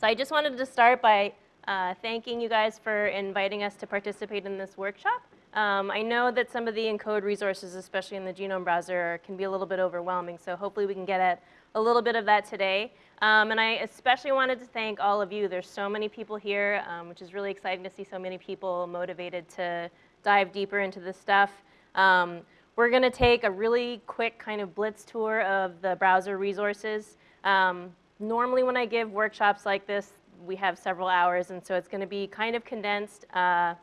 So I just wanted to start by uh, thanking you guys for inviting us to participate in this workshop. Um, I know that some of the ENCODE resources, especially in the genome browser, can be a little bit overwhelming, so hopefully we can get at a little bit of that today. Um, and I especially wanted to thank all of you. There's so many people here, um, which is really exciting to see so many people motivated to dive deeper into this stuff. Um, we're going to take a really quick kind of blitz tour of the browser resources. Um, normally when I give workshops like this, we have several hours, and so it's going to be kind of condensed. Uh,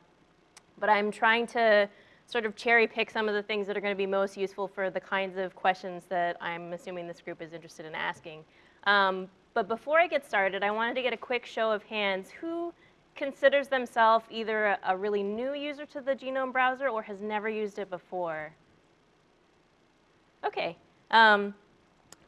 but I'm trying to sort of cherry pick some of the things that are going to be most useful for the kinds of questions that I'm assuming this group is interested in asking. Um, but before I get started, I wanted to get a quick show of hands. Who considers themselves either a, a really new user to the Genome browser or has never used it before? Okay. Um,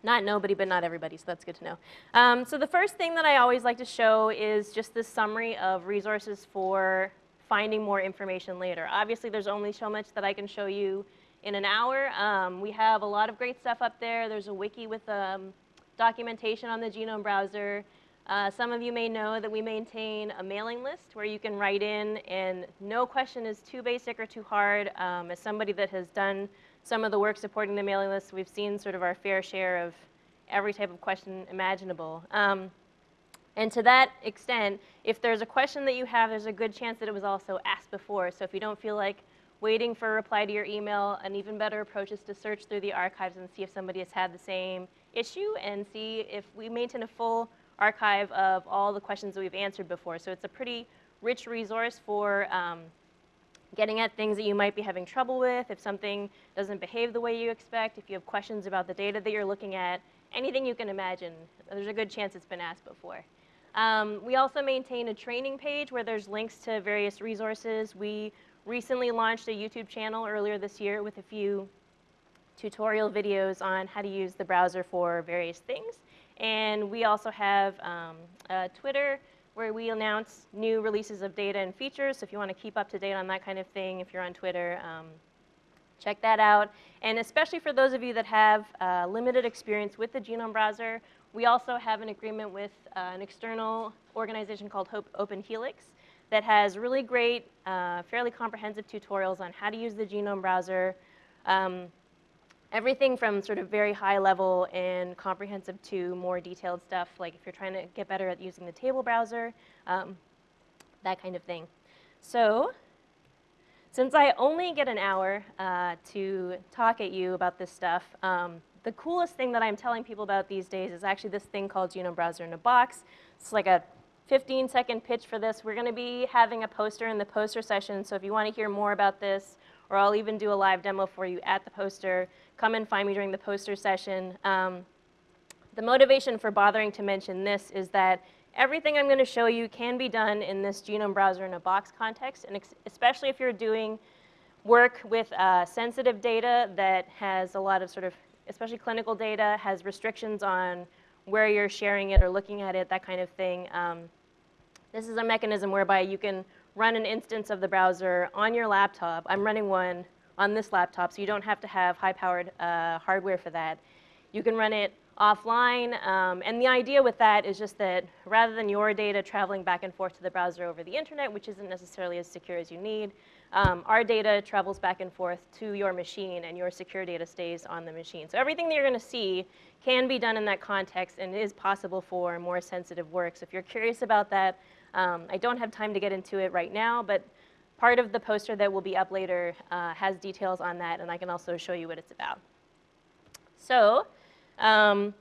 not nobody, but not everybody, so that's good to know. Um, so the first thing that I always like to show is just this summary of resources for finding more information later. Obviously, there's only so much that I can show you in an hour. Um, we have a lot of great stuff up there. There's a wiki with um, documentation on the Genome browser. Uh, some of you may know that we maintain a mailing list where you can write in and no question is too basic or too hard. Um, as somebody that has done some of the work supporting the mailing list, we've seen sort of our fair share of every type of question imaginable. Um, and to that extent, if there's a question that you have, there's a good chance that it was also asked before. So if you don't feel like waiting for a reply to your email, an even better approach is to search through the archives and see if somebody has had the same issue and see if we maintain a full archive of all the questions that we've answered before. So it's a pretty rich resource for um, getting at things that you might be having trouble with, if something doesn't behave the way you expect, if you have questions about the data that you're looking at, anything you can imagine, there's a good chance it's been asked before. Um, we also maintain a training page where there's links to various resources. We recently launched a YouTube channel earlier this year with a few tutorial videos on how to use the browser for various things. And we also have um, Twitter where we announce new releases of data and features. So if you want to keep up to date on that kind of thing, if you're on Twitter, um, check that out. And especially for those of you that have uh, limited experience with the Genome browser, we also have an agreement with uh, an external organization called Hope Open Helix that has really great, uh, fairly comprehensive tutorials on how to use the Genome browser. Um, everything from sort of very high level and comprehensive to more detailed stuff, like if you're trying to get better at using the table browser, um, that kind of thing. So since I only get an hour uh, to talk at you about this stuff, um, the coolest thing that I'm telling people about these days is actually this thing called Genome Browser in a Box. It's like a 15 second pitch for this. We're gonna be having a poster in the poster session, so if you wanna hear more about this, or I'll even do a live demo for you at the poster, come and find me during the poster session. Um, the motivation for bothering to mention this is that everything I'm gonna show you can be done in this Genome Browser in a Box context, and especially if you're doing work with uh, sensitive data that has a lot of sort of especially clinical data, has restrictions on where you're sharing it or looking at it, that kind of thing. Um, this is a mechanism whereby you can run an instance of the browser on your laptop. I'm running one on this laptop, so you don't have to have high-powered uh, hardware for that. You can run it offline, um, and the idea with that is just that rather than your data traveling back and forth to the browser over the internet, which isn't necessarily as secure as you need, um, our data travels back and forth to your machine and your secure data stays on the machine. So everything that you're gonna see can be done in that context and is possible for more sensitive work. So if you're curious about that, um, I don't have time to get into it right now, but part of the poster that will be up later uh, has details on that and I can also show you what it's about. So, um,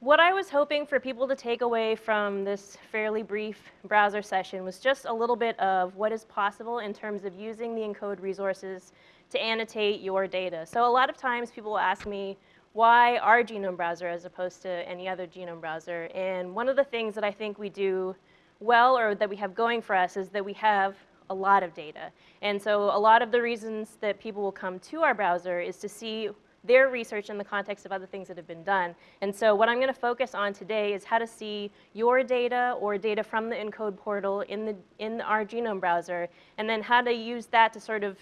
what I was hoping for people to take away from this fairly brief browser session was just a little bit of what is possible in terms of using the ENCODE resources to annotate your data. So a lot of times people will ask me, why our genome browser as opposed to any other genome browser? And one of the things that I think we do well or that we have going for us is that we have a lot of data. And so a lot of the reasons that people will come to our browser is to see their research in the context of other things that have been done. And so what I'm going to focus on today is how to see your data or data from the ENCODE portal in, the, in our genome browser, and then how to use that to sort of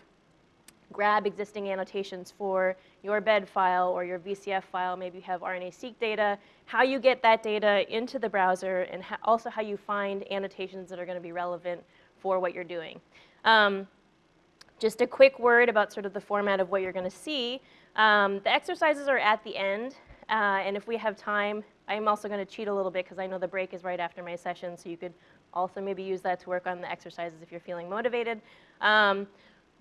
grab existing annotations for your bed file or your VCF file, maybe you have RNA-seq data, how you get that data into the browser, and also how you find annotations that are going to be relevant for what you're doing. Um, just a quick word about sort of the format of what you're going to see. Um, the exercises are at the end, uh, and if we have time, I'm also going to cheat a little bit because I know the break is right after my session, so you could also maybe use that to work on the exercises if you're feeling motivated. Um,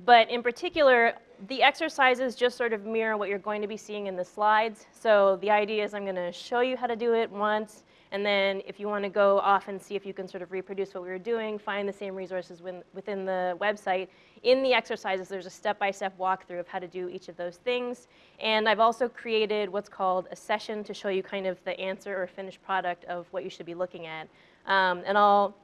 but in particular, the exercises just sort of mirror what you're going to be seeing in the slides. So the idea is I'm going to show you how to do it once, and then if you want to go off and see if you can sort of reproduce what we were doing, find the same resources within the website. In the exercises, there's a step-by-step -step walkthrough of how to do each of those things. And I've also created what's called a session to show you kind of the answer or finished product of what you should be looking at. Um, and I'll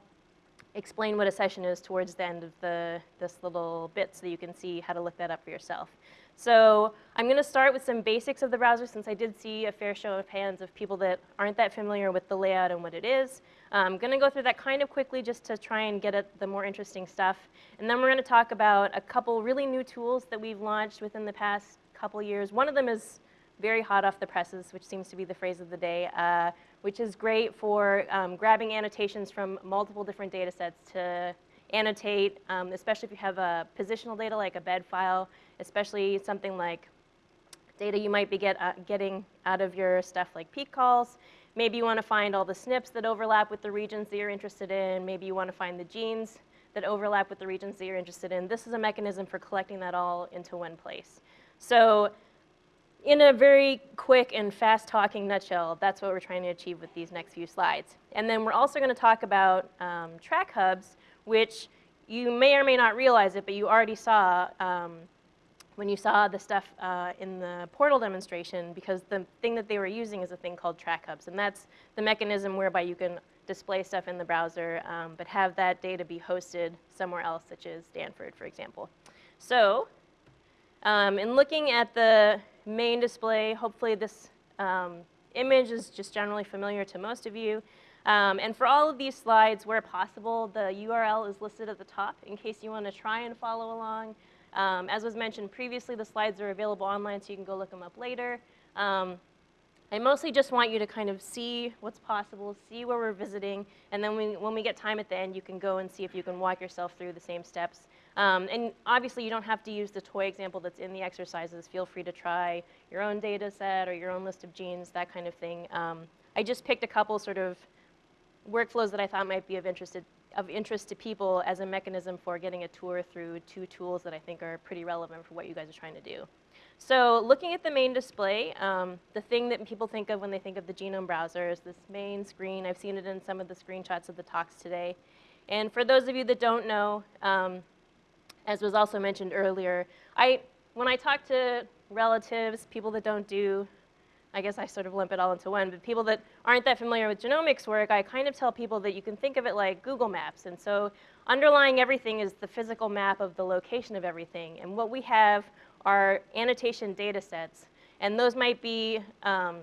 explain what a session is towards the end of the, this little bit so that you can see how to look that up for yourself. So I'm going to start with some basics of the browser since I did see a fair show of hands of people that aren't that familiar with the layout and what it is. I'm going to go through that kind of quickly just to try and get at the more interesting stuff. And then we're going to talk about a couple really new tools that we've launched within the past couple years. One of them is very hot off the presses, which seems to be the phrase of the day, uh, which is great for um, grabbing annotations from multiple different data sets to annotate, um, especially if you have a positional data like a bed file, especially something like data you might be get, uh, getting out of your stuff like peak calls. Maybe you want to find all the SNPs that overlap with the regions that you're interested in. Maybe you want to find the genes that overlap with the regions that you're interested in. This is a mechanism for collecting that all into one place. So in a very quick and fast talking nutshell, that's what we're trying to achieve with these next few slides. And then we're also going to talk about um, track hubs, which you may or may not realize it, but you already saw um, when you saw the stuff uh, in the portal demonstration, because the thing that they were using is a thing called track hubs. And that's the mechanism whereby you can display stuff in the browser, um, but have that data be hosted somewhere else, such as Stanford, for example. So um, in looking at the main display. Hopefully this um, image is just generally familiar to most of you. Um, and for all of these slides, where possible, the URL is listed at the top in case you want to try and follow along. Um, as was mentioned previously, the slides are available online, so you can go look them up later. Um, I mostly just want you to kind of see what's possible, see where we're visiting, and then we, when we get time at the end, you can go and see if you can walk yourself through the same steps um, and obviously, you don't have to use the toy example that's in the exercises. Feel free to try your own data set or your own list of genes, that kind of thing. Um, I just picked a couple sort of workflows that I thought might be of interest, of interest to people as a mechanism for getting a tour through two tools that I think are pretty relevant for what you guys are trying to do. So looking at the main display, um, the thing that people think of when they think of the genome browser is this main screen. I've seen it in some of the screenshots of the talks today. And for those of you that don't know, um, as was also mentioned earlier, I, when I talk to relatives, people that don't do, I guess I sort of lump it all into one, but people that aren't that familiar with genomics work, I kind of tell people that you can think of it like Google Maps. And so underlying everything is the physical map of the location of everything. And what we have are annotation data sets. And those might be, um,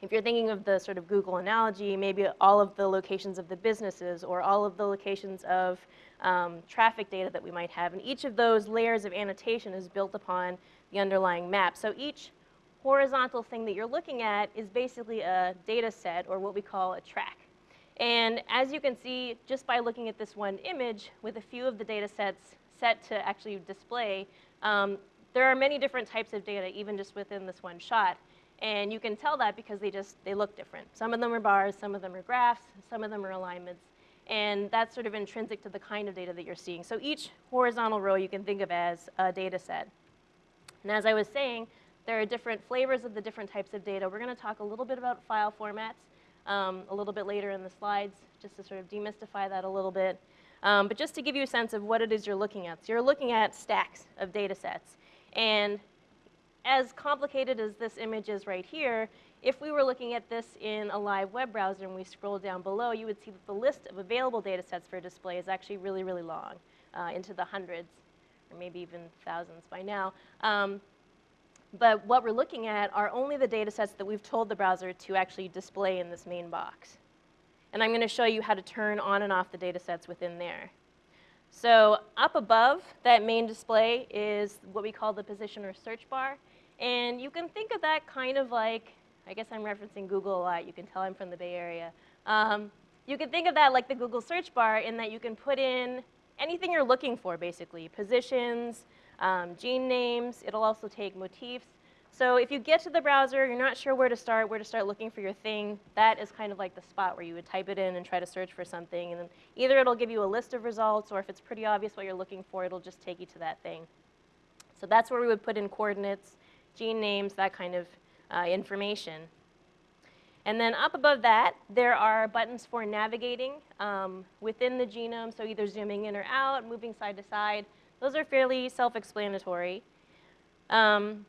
if you're thinking of the sort of Google analogy, maybe all of the locations of the businesses or all of the locations of um, traffic data that we might have. And each of those layers of annotation is built upon the underlying map. So each horizontal thing that you're looking at is basically a data set or what we call a track. And as you can see, just by looking at this one image with a few of the data sets set to actually display, um, there are many different types of data even just within this one shot. And you can tell that because they just, they look different. Some of them are bars, some of them are graphs, some of them are alignments. And that's sort of intrinsic to the kind of data that you're seeing. So each horizontal row you can think of as a data set. And as I was saying, there are different flavors of the different types of data. We're going to talk a little bit about file formats um, a little bit later in the slides, just to sort of demystify that a little bit. Um, but just to give you a sense of what it is you're looking at. So you're looking at stacks of data sets. And as complicated as this image is right here, if we were looking at this in a live web browser and we scroll down below, you would see that the list of available data sets for display is actually really, really long, uh, into the hundreds, or maybe even thousands by now. Um, but what we're looking at are only the data sets that we've told the browser to actually display in this main box. And I'm going to show you how to turn on and off the data sets within there. So up above that main display is what we call the position or search bar. And you can think of that kind of like, I guess I'm referencing Google a lot. You can tell I'm from the Bay Area. Um, you can think of that like the Google search bar in that you can put in anything you're looking for, basically. Positions, um, gene names. It'll also take motifs. So if you get to the browser, you're not sure where to start, where to start looking for your thing, that is kind of like the spot where you would type it in and try to search for something. And then either it'll give you a list of results, or if it's pretty obvious what you're looking for, it'll just take you to that thing. So that's where we would put in coordinates, gene names, that kind of uh, information. And then up above that, there are buttons for navigating um, within the genome, so either zooming in or out, moving side to side. Those are fairly self-explanatory. Um,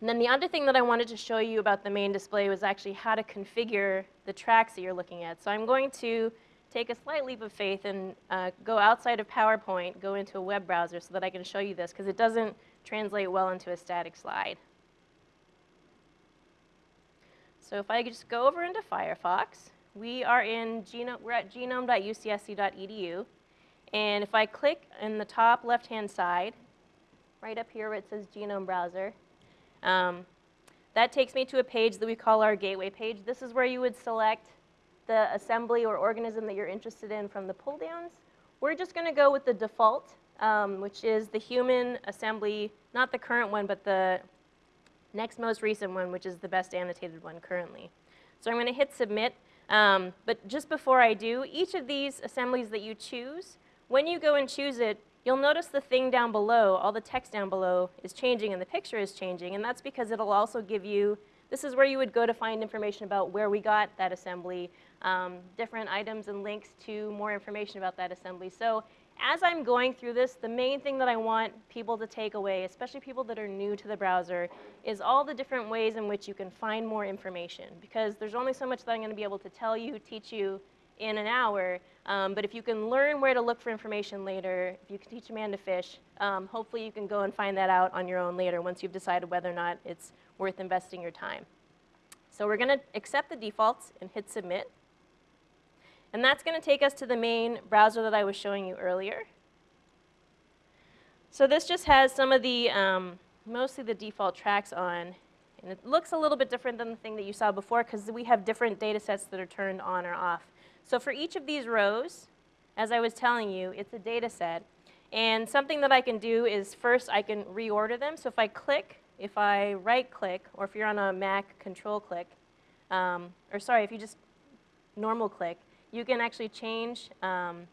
and then the other thing that I wanted to show you about the main display was actually how to configure the tracks that you're looking at. So I'm going to take a slight leap of faith and uh, go outside of PowerPoint, go into a web browser so that I can show you this, because it doesn't translate well into a static slide. So if I just go over into Firefox, we are in genome, we're at genome.ucsc.edu. And if I click in the top left-hand side, right up here where it says Genome Browser, um, that takes me to a page that we call our gateway page. This is where you would select the assembly or organism that you're interested in from the pull downs. We're just going to go with the default, um, which is the human assembly, not the current one, but the next most recent one, which is the best annotated one currently. So I'm going to hit submit. Um, but just before I do, each of these assemblies that you choose, when you go and choose it, you'll notice the thing down below, all the text down below is changing and the picture is changing, and that's because it'll also give you, this is where you would go to find information about where we got that assembly, um, different items and links to more information about that assembly. So as I'm going through this, the main thing that I want people to take away, especially people that are new to the browser, is all the different ways in which you can find more information. Because there's only so much that I'm going to be able to tell you, teach you in an hour. Um, but if you can learn where to look for information later, if you can teach a man to fish, um, hopefully you can go and find that out on your own later once you've decided whether or not it's worth investing your time. So we're going to accept the defaults and hit submit. And that's going to take us to the main browser that I was showing you earlier. So this just has some of the, um, mostly the default tracks on. And it looks a little bit different than the thing that you saw before because we have different data sets that are turned on or off. So for each of these rows, as I was telling you, it's a data set. And something that I can do is first I can reorder them. So if I click, if I right click, or if you're on a Mac, control click, um, or sorry, if you just normal click, you can actually change um,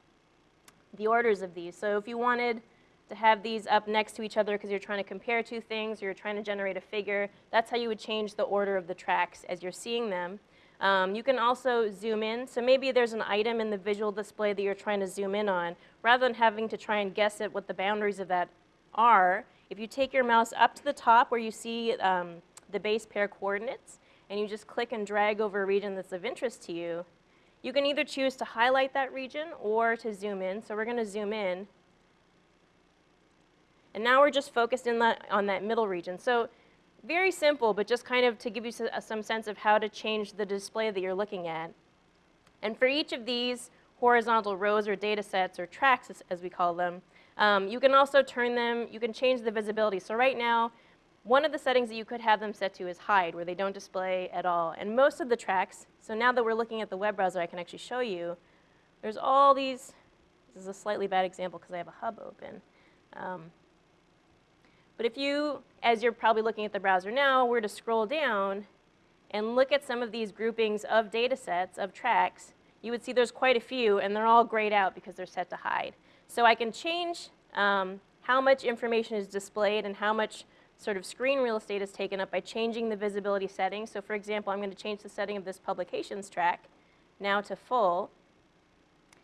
the orders of these. So if you wanted to have these up next to each other because you're trying to compare two things or you're trying to generate a figure, that's how you would change the order of the tracks as you're seeing them. Um, you can also zoom in. So maybe there's an item in the visual display that you're trying to zoom in on. Rather than having to try and guess at what the boundaries of that are, if you take your mouse up to the top where you see um, the base pair coordinates, and you just click and drag over a region that's of interest to you, you can either choose to highlight that region or to zoom in. So we're going to zoom in. And now we're just focused in that, on that middle region. So very simple, but just kind of to give you uh, some sense of how to change the display that you're looking at. And for each of these horizontal rows or data sets or tracks, as, we call them, um, you can also turn them, you can change the visibility. So right now, one of the settings that you could have them set to is hide, where they don't display at all. And most of the tracks, so now that we're looking at the web browser, I can actually show you, there's all these, this is a slightly bad example because I have a hub open. Um, but if you, as you're probably looking at the browser now, were to scroll down and look at some of these groupings of data sets, of tracks, you would see there's quite a few, and they're all grayed out because they're set to hide. So I can change um, how much information is displayed and how much sort of screen real estate is taken up by changing the visibility settings. So for example, I'm going to change the setting of this publications track now to full.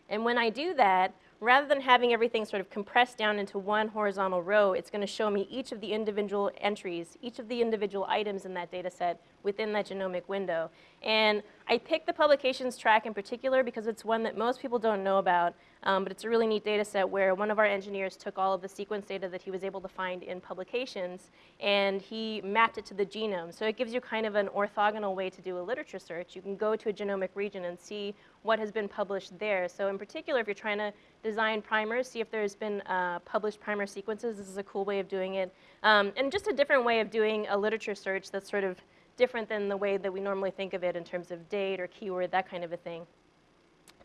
And when I do that, rather than having everything sort of compressed down into one horizontal row, it's going to show me each of the individual entries, each of the individual items in that data set within that genomic window. And I picked the publications track in particular because it's one that most people don't know about, um, but it's a really neat data set where one of our engineers took all of the sequence data that he was able to find in publications and he mapped it to the genome. So it gives you kind of an orthogonal way to do a literature search. You can go to a genomic region and see what has been published there. So in particular, if you're trying to design primers, see if there's been uh, published primer sequences, this is a cool way of doing it. Um, and just a different way of doing a literature search that's sort of different than the way that we normally think of it in terms of date or keyword, that kind of a thing.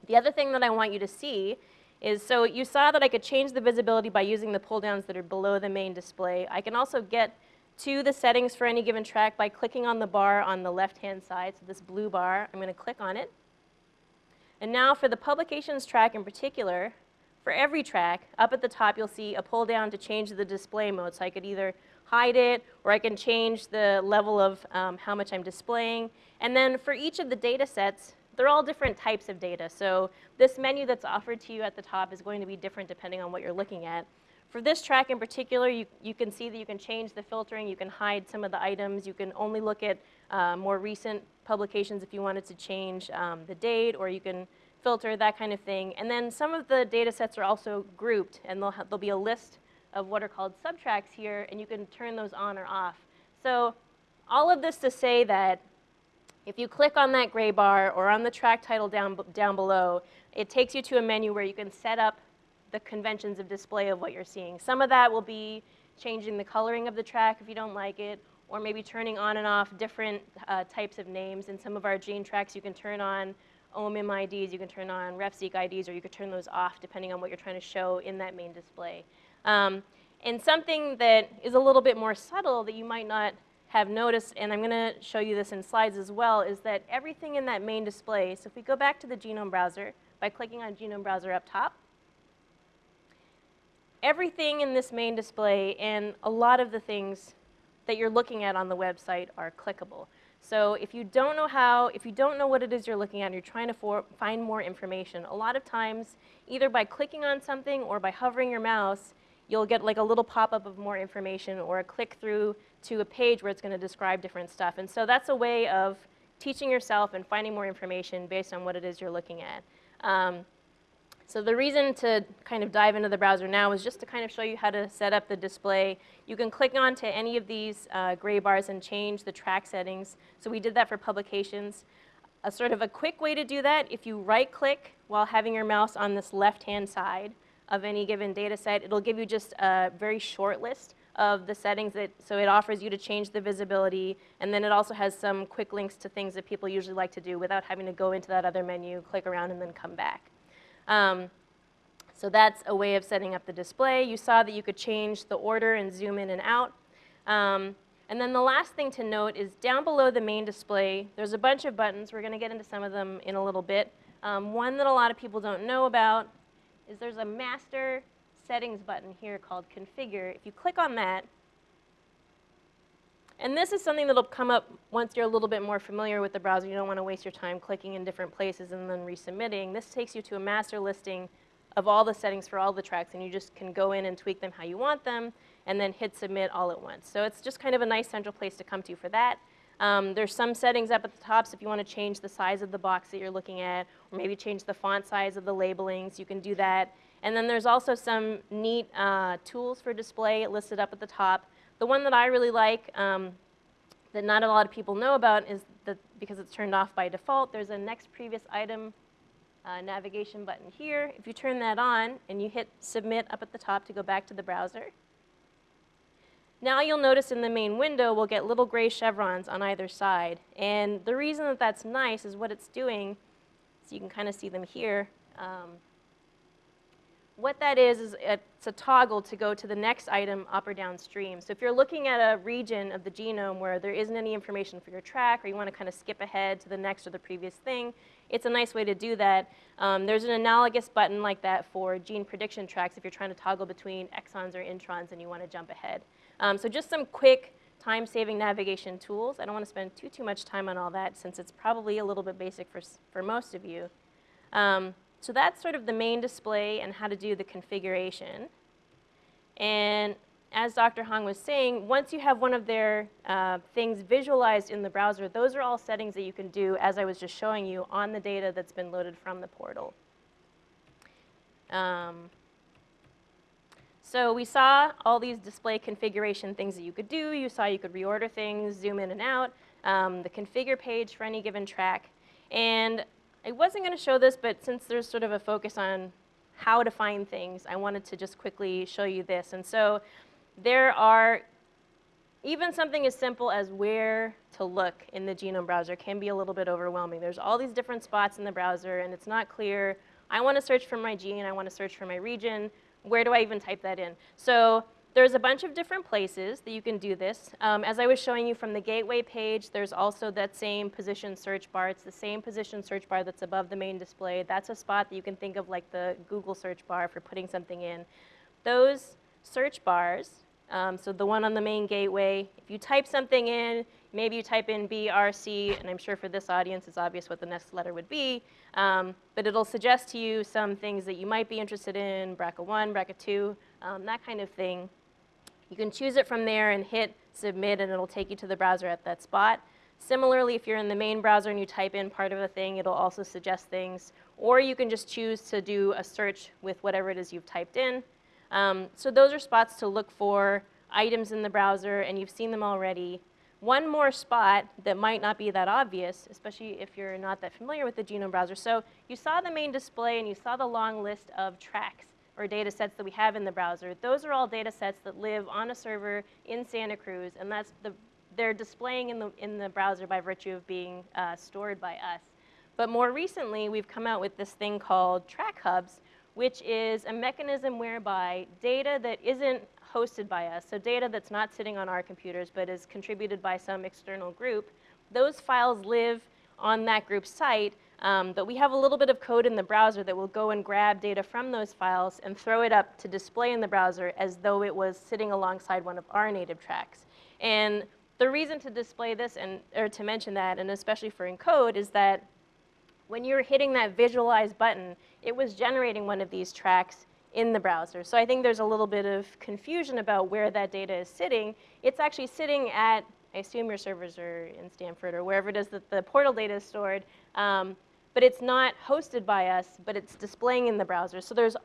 The other thing that I want you to see is, so you saw that I could change the visibility by using the pull downs that are below the main display. I can also get to the settings for any given track by clicking on the bar on the left-hand side, so this blue bar, I'm going to click on it. And now for the publications track in particular, for every track, up at the top you'll see a pull down to change the display mode. So I could either hide it, or I can change the level of um, how much I'm displaying. And then for each of the data sets, they're all different types of data. So this menu that's offered to you at the top is going to be different depending on what you're looking at. For this track in particular, you, you can see that you can change the filtering, you can hide some of the items, you can only look at uh, more recent publications if you wanted to change um, the date, or you can filter, that kind of thing. And then some of the data sets are also grouped, and there'll, there'll be a list of what are called subtracks here, and you can turn those on or off. So all of this to say that if you click on that gray bar or on the track title down, down below, it takes you to a menu where you can set up the conventions of display of what you're seeing. Some of that will be changing the coloring of the track if you don't like it, or maybe turning on and off different uh, types of names. In some of our gene tracks, you can turn on OMIM IDs, you can turn on RefSeq IDs, or you could turn those off depending on what you're trying to show in that main display. Um, and something that is a little bit more subtle that you might not have noticed, and I'm going to show you this in slides as well, is that everything in that main display, so if we go back to the genome browser by clicking on genome browser up top, everything in this main display and a lot of the things that you're looking at on the website are clickable. So if you don't know how, if you don't know what it is you're looking at and you're trying to find more information, a lot of times, either by clicking on something or by hovering your mouse, you'll get like a little pop-up of more information or a click through to a page where it's going to describe different stuff. And so that's a way of teaching yourself and finding more information based on what it is you're looking at. Um, so the reason to kind of dive into the browser now is just to kind of show you how to set up the display. You can click on to any of these uh, gray bars and change the track settings. So we did that for publications. A sort of a quick way to do that, if you right click while having your mouse on this left hand side, of any given data set. It'll give you just a very short list of the settings that, so it offers you to change the visibility, and then it also has some quick links to things that people usually like to do without having to go into that other menu, click around, and then come back. Um, so that's a way of setting up the display. You saw that you could change the order and zoom in and out. Um, and then the last thing to note is down below the main display, there's a bunch of buttons. We're going to get into some of them in a little bit. Um, one that a lot of people don't know about is there's a master settings button here called configure. If you click on that, and this is something that'll come up once you're a little bit more familiar with the browser. You don't want to waste your time clicking in different places and then resubmitting. This takes you to a master listing of all the settings for all the tracks, and you just can go in and tweak them how you want them, and then hit submit all at once. So it's just kind of a nice central place to come to for that. Um, there's some settings up at the top, so if you want to change the size of the box that you're looking at, or maybe change the font size of the labelings, you can do that. And then there's also some neat uh, tools for display listed up at the top. The one that I really like um, that not a lot of people know about is that because it's turned off by default, there's a next previous item uh, navigation button here. If you turn that on and you hit submit up at the top to go back to the browser, now you'll notice in the main window we'll get little gray chevrons on either side. And the reason that that's nice is what it's doing, so you can kind of see them here. Um, what that is, is it's a toggle to go to the next item up or downstream. So if you're looking at a region of the genome where there isn't any information for your track or you want to kind of skip ahead to the next or the previous thing, it's a nice way to do that. Um, there's an analogous button like that for gene prediction tracks if you're trying to toggle between exons or introns and you want to jump ahead. Um, so just some quick time-saving navigation tools. I don't want to spend too, too much time on all that since it's probably a little bit basic for, for most of you. Um, so that's sort of the main display and how to do the configuration. And as Dr. Hong was saying, once you have one of their uh, things visualized in the browser, those are all settings that you can do, as I was just showing you, on the data that's been loaded from the portal. Um, so we saw all these display configuration things that you could do. You saw you could reorder things, zoom in and out, um, the configure page for any given track. And I wasn't going to show this, but since there's sort of a focus on how to find things, I wanted to just quickly show you this. And so there are even something as simple as where to look in the genome browser can be a little bit overwhelming. There's all these different spots in the browser, and it's not clear. I want to search for my gene. I want to search for my region. Where do I even type that in? So there's a bunch of different places that you can do this. Um, as I was showing you from the gateway page, there's also that same position search bar. It's the same position search bar that's above the main display. That's a spot that you can think of like the Google search bar for putting something in. Those search bars um, so the one on the main gateway, if you type something in, maybe you type in BRC, and I'm sure for this audience it's obvious what the next letter would be, um, but it'll suggest to you some things that you might be interested in, BRCA1, BRCA2, um, that kind of thing. You can choose it from there and hit submit, and it'll take you to the browser at that spot. Similarly, if you're in the main browser and you type in part of a thing, it'll also suggest things. Or you can just choose to do a search with whatever it is you've typed in. Um, so those are spots to look for items in the browser, and you've seen them already. One more spot that might not be that obvious, especially if you're not that familiar with the genome browser. So you saw the main display, and you saw the long list of tracks or data sets that we have in the browser. Those are all data sets that live on a server in Santa Cruz, and that's the, they're displaying in the, in the browser by virtue of being uh, stored by us. But more recently, we've come out with this thing called Track Hubs, which is a mechanism whereby data that isn't hosted by us, so data that's not sitting on our computers but is contributed by some external group, those files live on that group's site, um, but we have a little bit of code in the browser that will go and grab data from those files and throw it up to display in the browser as though it was sitting alongside one of our native tracks. And the reason to display this and or to mention that, and especially for ENCODE, is that when you were hitting that visualize button, it was generating one of these tracks in the browser. So I think there's a little bit of confusion about where that data is sitting. It's actually sitting at, I assume your servers are in Stanford or wherever it is that the portal data is stored, um, but it's not hosted by us, but it's displaying in the browser. So there's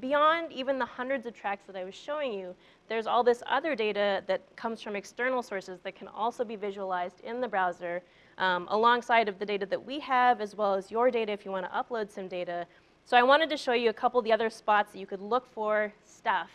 beyond even the hundreds of tracks that I was showing you, there's all this other data that comes from external sources that can also be visualized in the browser um, alongside of the data that we have as well as your data if you want to upload some data. So I wanted to show you a couple of the other spots that you could look for stuff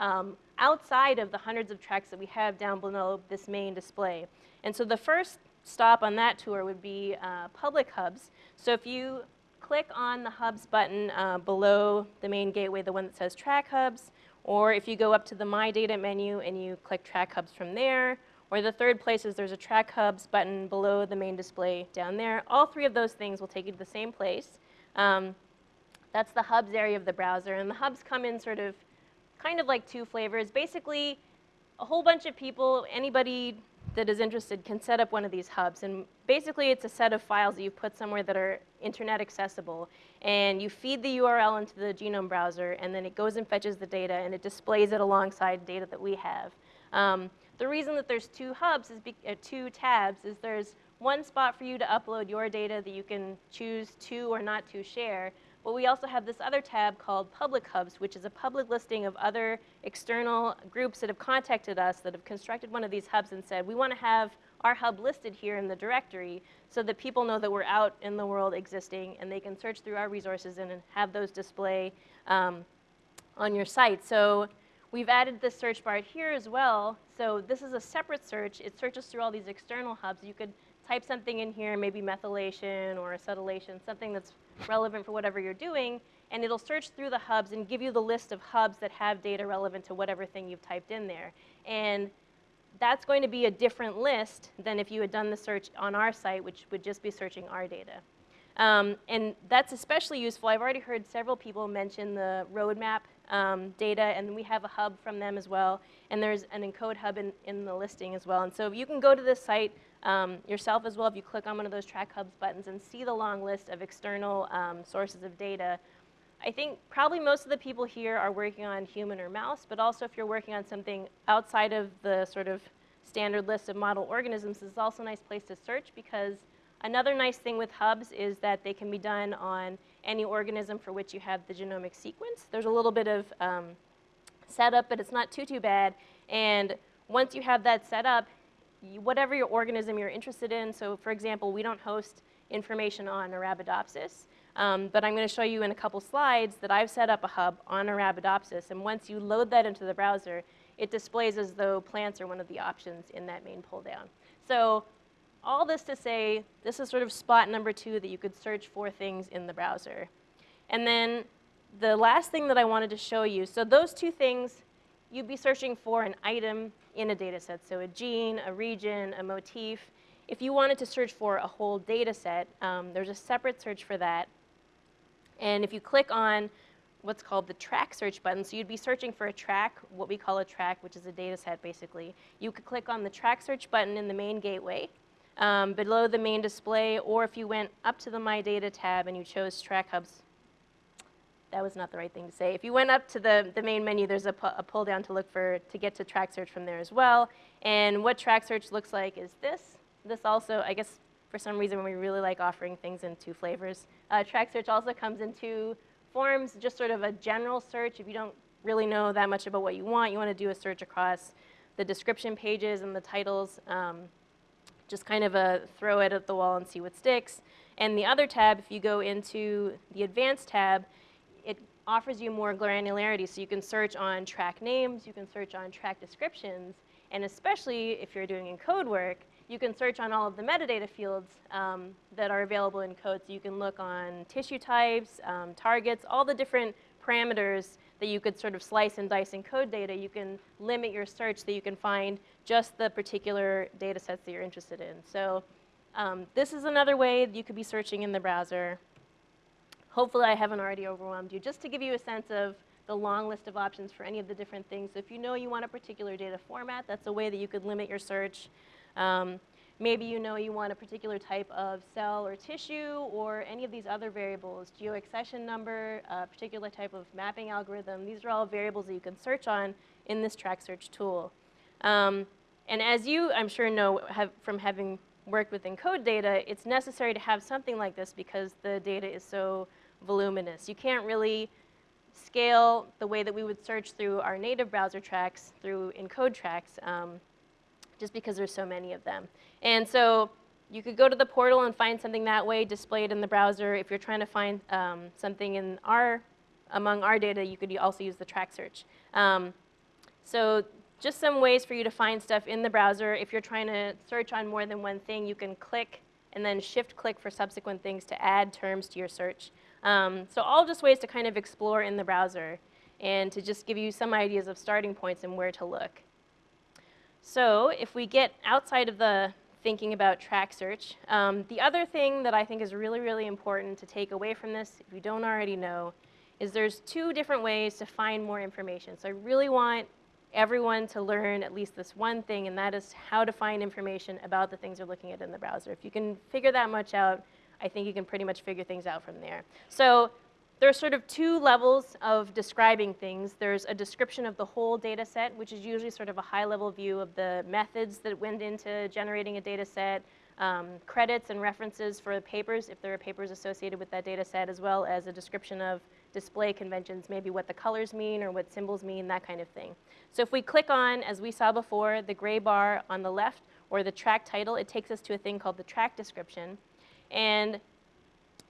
um, outside of the hundreds of tracks that we have down below this main display. And so the first stop on that tour would be uh, public hubs. So if you click on the hubs button uh, below the main gateway, the one that says track hubs, or if you go up to the My Data menu and you click track hubs from there, or the third place is there's a track hubs button below the main display down there. All three of those things will take you to the same place. Um, that's the hubs area of the browser. And the hubs come in sort of kind of like two flavors. Basically, a whole bunch of people, anybody that is interested can set up one of these hubs. And basically, it's a set of files that you put somewhere that are internet accessible. And you feed the URL into the genome browser, and then it goes and fetches the data, and it displays it alongside data that we have. Um, the reason that there's two hubs, is uh, two tabs, is there's one spot for you to upload your data that you can choose to or not to share. But we also have this other tab called Public Hubs, which is a public listing of other external groups that have contacted us that have constructed one of these hubs and said, we want to have our hub listed here in the directory so that people know that we're out in the world existing and they can search through our resources and have those display um, on your site. So We've added this search bar here as well. So this is a separate search. It searches through all these external hubs. You could type something in here, maybe methylation or acetylation, something that's relevant for whatever you're doing, and it'll search through the hubs and give you the list of hubs that have data relevant to whatever thing you've typed in there. And that's going to be a different list than if you had done the search on our site, which would just be searching our data. Um, and that's especially useful. I've already heard several people mention the roadmap um, data, and we have a hub from them as well. And there's an encode hub in, in the listing as well. And so if you can go to this site um, yourself as well if you click on one of those track hubs buttons and see the long list of external um, sources of data. I think probably most of the people here are working on human or mouse, but also if you're working on something outside of the sort of standard list of model organisms, this is also a nice place to search because another nice thing with hubs is that they can be done on any organism for which you have the genomic sequence. There's a little bit of um, setup, but it's not too, too bad. And once you have that set up, whatever your organism you're interested in, so for example, we don't host information on Arabidopsis, um, but I'm going to show you in a couple slides that I've set up a hub on Arabidopsis, and once you load that into the browser, it displays as though plants are one of the options in that main pull down. So all this to say, this is sort of spot number two that you could search for things in the browser. And then the last thing that I wanted to show you, so those two things, you'd be searching for an item in a data set, so a gene, a region, a motif. If you wanted to search for a whole data set, um, there's a separate search for that. And if you click on what's called the track search button, so you'd be searching for a track, what we call a track, which is a data set basically. You could click on the track search button in the main gateway, um, below the main display, or if you went up to the My Data tab and you chose Track Hubs, that was not the right thing to say. If you went up to the, the main menu, there's a, pu a pull down to look for, to get to track search from there as well. And what track search looks like is this. This also, I guess for some reason we really like offering things in two flavors. Uh, track search also comes in two forms, just sort of a general search. If you don't really know that much about what you want, you want to do a search across the description pages and the titles. Um, just kind of a throw it at the wall and see what sticks. And the other tab, if you go into the advanced tab, offers you more granularity. So you can search on track names, you can search on track descriptions, and especially if you're doing ENCODE work, you can search on all of the metadata fields um, that are available ENCODE. So you can look on tissue types, um, targets, all the different parameters that you could sort of slice and dice in ENCODE data. You can limit your search so you can find just the particular data sets that you're interested in. So um, this is another way you could be searching in the browser. Hopefully I haven't already overwhelmed you. Just to give you a sense of the long list of options for any of the different things. So if you know you want a particular data format, that's a way that you could limit your search. Um, maybe you know you want a particular type of cell or tissue or any of these other variables, geoaccession number, a particular type of mapping algorithm. These are all variables that you can search on in this track search tool. Um, and as you, I'm sure, know have, from having worked with ENCODE data, it's necessary to have something like this because the data is so voluminous. You can't really scale the way that we would search through our native browser tracks through ENCODE tracks um, just because there's so many of them. And so you could go to the portal and find something that way displayed in the browser. If you're trying to find um, something in our, among our data, you could also use the track search. Um, so just some ways for you to find stuff in the browser. If you're trying to search on more than one thing, you can click and then shift click for subsequent things to add terms to your search. Um, so all just ways to kind of explore in the browser and to just give you some ideas of starting points and where to look. So if we get outside of the thinking about track search, um, the other thing that I think is really, really important to take away from this, if you don't already know, is there's two different ways to find more information. So I really want everyone to learn at least this one thing, and that is how to find information about the things you're looking at in the browser. If you can figure that much out, I think you can pretty much figure things out from there. So there are sort of two levels of describing things. There's a description of the whole data set, which is usually sort of a high-level view of the methods that went into generating a data set, um, credits and references for the papers, if there are papers associated with that data set, as well as a description of display conventions, maybe what the colors mean or what symbols mean, that kind of thing. So if we click on, as we saw before, the gray bar on the left, or the track title, it takes us to a thing called the track description. And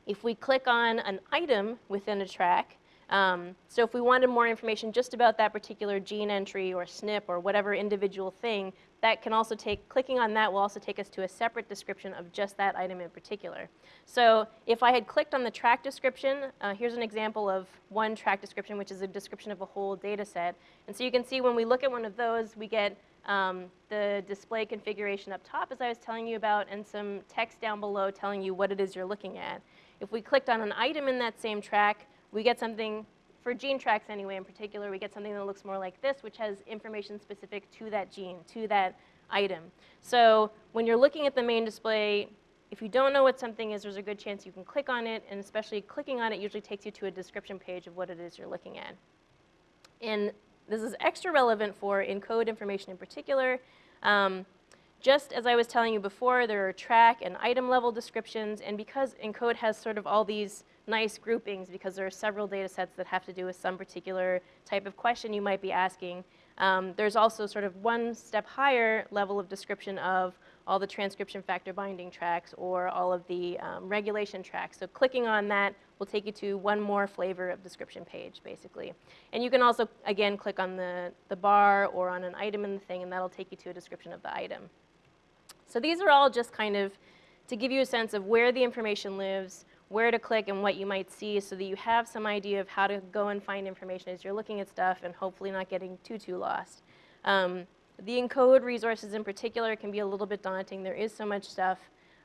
if we click on an item within a track, um, so if we wanted more information just about that particular gene entry or SNP or whatever individual thing, that can also take, clicking on that will also take us to a separate description of just that item in particular. So if I had clicked on the track description, uh, here's an example of one track description, which is a description of a whole data set. And so you can see when we look at one of those, we get um, the display configuration up top, as I was telling you about, and some text down below telling you what it is you're looking at. If we clicked on an item in that same track, we get something, for gene tracks anyway in particular, we get something that looks more like this, which has information specific to that gene, to that item. So when you're looking at the main display, if you don't know what something is, there's a good chance you can click on it, and especially clicking on it usually takes you to a description page of what it is you're looking at. And this is extra relevant for ENCODE information in particular. Um, just as I was telling you before, there are track and item level descriptions, and because ENCODE has sort of all these nice groupings, because there are several data sets that have to do with some particular type of question you might be asking, um, there's also sort of one step higher level of description of all the transcription factor binding tracks or all of the um, regulation tracks. So clicking on that will take you to one more flavor of description page, basically. And you can also, again, click on the, the bar or on an item in the thing, and that'll take you to a description of the item. So these are all just kind of to give you a sense of where the information lives, where to click and what you might see so that you have some idea of how to go and find information as you're looking at stuff and hopefully not getting too, too lost. Um, the ENCODE resources in particular can be a little bit daunting. There is so much stuff.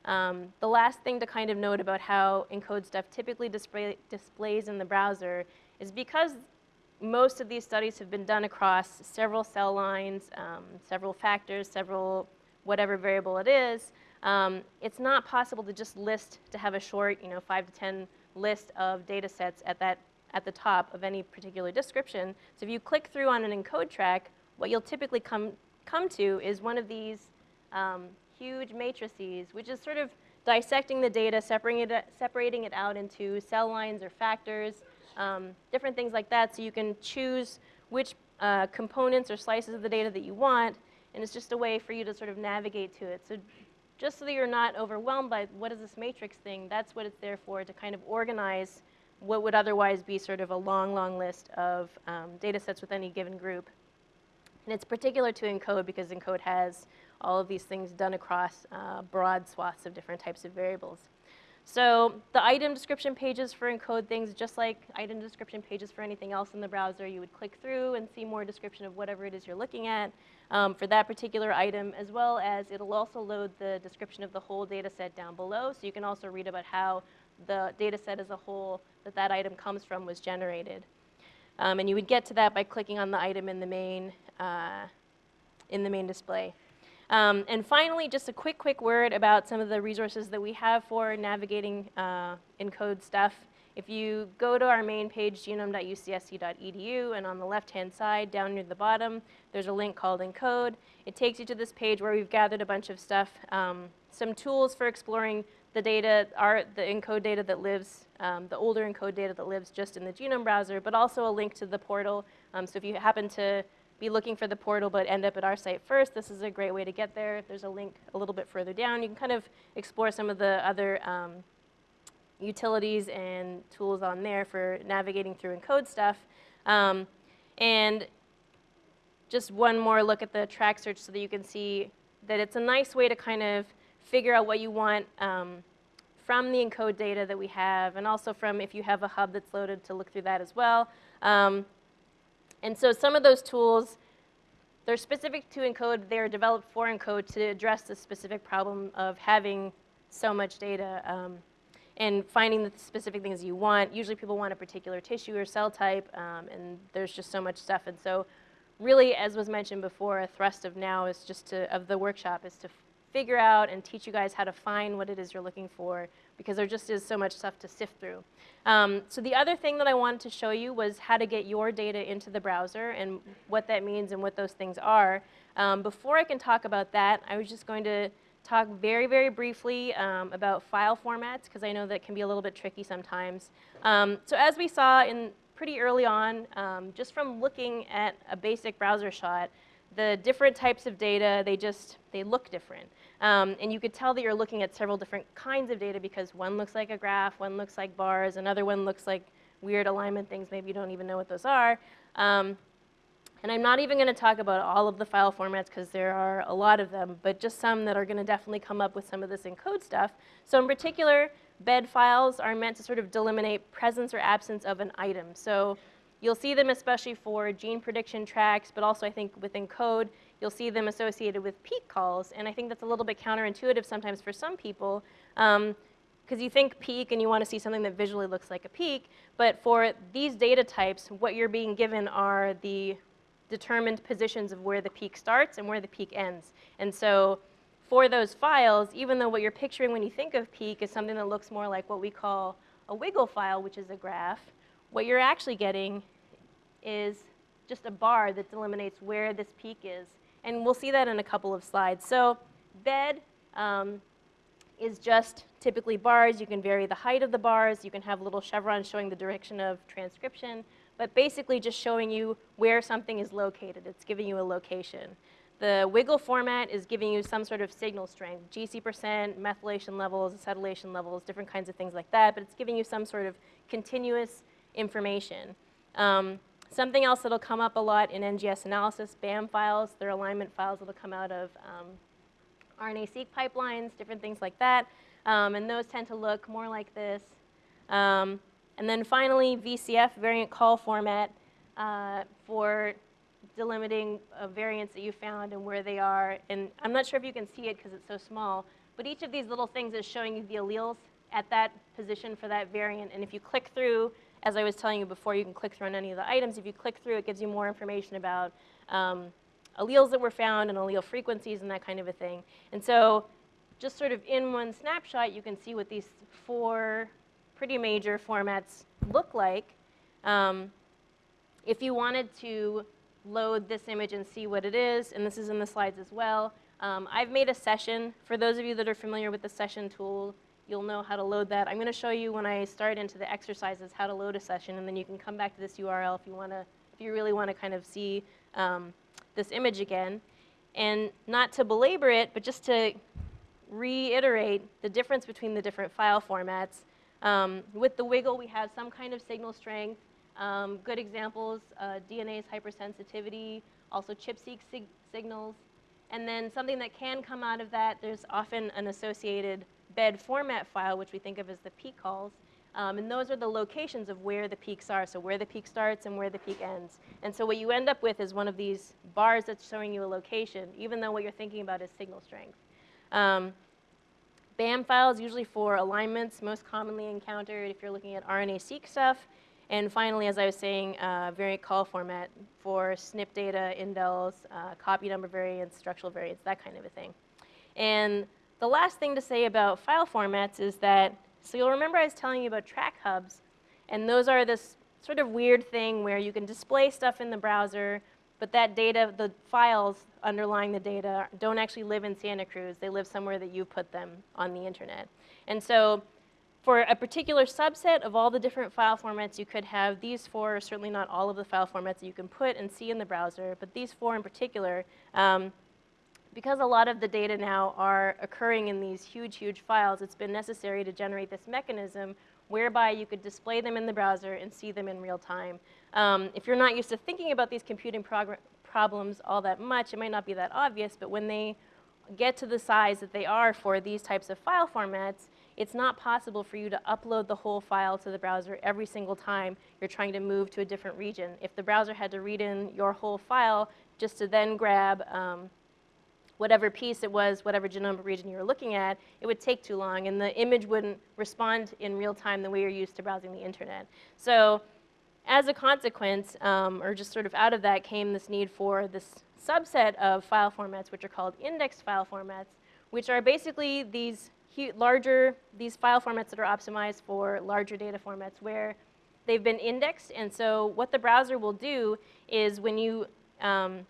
Um, the last thing to kind of note about how ENCODE stuff typically display, displays in the browser is because most of these studies have been done across several cell lines, um, several factors, several whatever variable it is, um, it's not possible to just list, to have a short, you know, five to 10 list of data sets at, that, at the top of any particular description. So if you click through on an ENCODE track, what you'll typically come come to is one of these um, huge matrices, which is sort of dissecting the data, separating it, separating it out into cell lines or factors, um, different things like that, so you can choose which uh, components or slices of the data that you want, and it's just a way for you to sort of navigate to it. So just so that you're not overwhelmed by what is this matrix thing, that's what it's there for, to kind of organize what would otherwise be sort of a long, long list of um, data sets with any given group. And it's particular to ENCODE because ENCODE has all of these things done across uh, broad swaths of different types of variables. So the item description pages for ENCODE things, just like item description pages for anything else in the browser, you would click through and see more description of whatever it is you're looking at um, for that particular item, as well as it'll also load the description of the whole data set down below. So you can also read about how the data set as a whole that that item comes from was generated. Um, and you would get to that by clicking on the item in the main, uh, in the main display. Um, and finally, just a quick, quick word about some of the resources that we have for navigating uh, ENCODE stuff. If you go to our main page, genome.ucsc.edu, and on the left-hand side, down near the bottom, there's a link called ENCODE. It takes you to this page where we've gathered a bunch of stuff, um, some tools for exploring the data, our, the ENCODE data that lives, um, the older ENCODE data that lives just in the genome browser, but also a link to the portal. Um, so if you happen to be looking for the portal but end up at our site first, this is a great way to get there. There's a link a little bit further down. You can kind of explore some of the other um, utilities and tools on there for navigating through ENCODE stuff. Um, and just one more look at the track search so that you can see that it's a nice way to kind of figure out what you want um, from the ENCODE data that we have, and also from if you have a hub that's loaded to look through that as well. Um, and so some of those tools, they're specific to ENCODE. They're developed for ENCODE to address the specific problem of having so much data um, and finding the specific things you want. Usually people want a particular tissue or cell type, um, and there's just so much stuff. And so really, as was mentioned before, a thrust of now is just to, of the workshop is to figure out and teach you guys how to find what it is you're looking for because there just is so much stuff to sift through. Um, so the other thing that I wanted to show you was how to get your data into the browser and what that means and what those things are. Um, before I can talk about that, I was just going to talk very, very briefly um, about file formats because I know that can be a little bit tricky sometimes. Um, so as we saw in pretty early on, um, just from looking at a basic browser shot, the different types of data, they just, they look different. Um, and you could tell that you're looking at several different kinds of data because one looks like a graph, one looks like bars, another one looks like weird alignment things. Maybe you don't even know what those are. Um, and I'm not even going to talk about all of the file formats because there are a lot of them, but just some that are going to definitely come up with some of this ENCODE stuff. So in particular, bed files are meant to sort of delimitate presence or absence of an item. So you'll see them especially for gene prediction tracks, but also I think within ENCODE, you'll see them associated with peak calls. And I think that's a little bit counterintuitive sometimes for some people because um, you think peak and you want to see something that visually looks like a peak. But for these data types, what you're being given are the determined positions of where the peak starts and where the peak ends. And so for those files, even though what you're picturing when you think of peak is something that looks more like what we call a wiggle file, which is a graph, what you're actually getting is just a bar that delimitates where this peak is. And we'll see that in a couple of slides. So bed um, is just typically bars. You can vary the height of the bars. You can have little chevrons showing the direction of transcription, but basically just showing you where something is located. It's giving you a location. The wiggle format is giving you some sort of signal strength, GC percent, methylation levels, acetylation levels, different kinds of things like that, but it's giving you some sort of continuous information. Um, something else that'll come up a lot in NGS analysis, BAM files, they're alignment files that'll come out of um, RNA-seq pipelines, different things like that. Um, and those tend to look more like this. Um, and then finally, VCF, variant call format, uh, for delimiting uh, variants that you found and where they are. And I'm not sure if you can see it because it's so small, but each of these little things is showing you the alleles at that position for that variant. And if you click through, as I was telling you before, you can click through on any of the items. If you click through, it gives you more information about um, alleles that were found and allele frequencies and that kind of a thing. And so just sort of in one snapshot, you can see what these four pretty major formats look like. Um, if you wanted to load this image and see what it is, and this is in the slides as well, um, I've made a session. For those of you that are familiar with the session tool, you'll know how to load that. I'm going to show you when I start into the exercises how to load a session, and then you can come back to this URL if you want to, if you really want to kind of see um, this image again. And not to belabor it, but just to reiterate the difference between the different file formats. Um, with the wiggle, we have some kind of signal strength. Um, good examples, uh, DNase hypersensitivity, also ChIP-seq sig signals. And then something that can come out of that, there's often an associated bed format file, which we think of as the peak calls. Um, and those are the locations of where the peaks are, so where the peak starts and where the peak ends. And so what you end up with is one of these bars that's showing you a location, even though what you're thinking about is signal strength. Um, BAM files, usually for alignments, most commonly encountered if you're looking at RNA-seq stuff. And finally, as I was saying, uh, variant call format for SNP data, indels, uh, copy number variants, structural variants, that kind of a thing. And the last thing to say about file formats is that so you'll remember I was telling you about track hubs, and those are this sort of weird thing where you can display stuff in the browser, but that data, the files underlying the data, don't actually live in Santa Cruz. They live somewhere that you put them on the internet. And so for a particular subset of all the different file formats you could have, these four certainly not all of the file formats that you can put and see in the browser, but these four in particular, um, because a lot of the data now are occurring in these huge, huge files, it's been necessary to generate this mechanism whereby you could display them in the browser and see them in real time. Um, if you're not used to thinking about these computing problems all that much, it might not be that obvious, but when they get to the size that they are for these types of file formats, it's not possible for you to upload the whole file to the browser every single time you're trying to move to a different region. If the browser had to read in your whole file just to then grab um, whatever piece it was, whatever genomic region you were looking at, it would take too long, and the image wouldn't respond in real time the way you're used to browsing the internet. So as a consequence, um, or just sort of out of that, came this need for this subset of file formats, which are called indexed file formats, which are basically these larger, these file formats that are optimized for larger data formats where they've been indexed. And so what the browser will do is when you um,